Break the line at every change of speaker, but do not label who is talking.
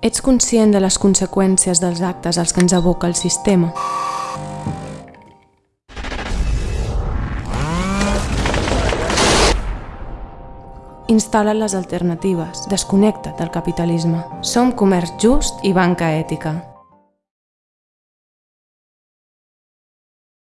Ets conscient de les conseqüències dels actes als que ens aboca el sistema? Instal·la les alternatives, desconnecta't del capitalisme. Som comerç just i banca ètica.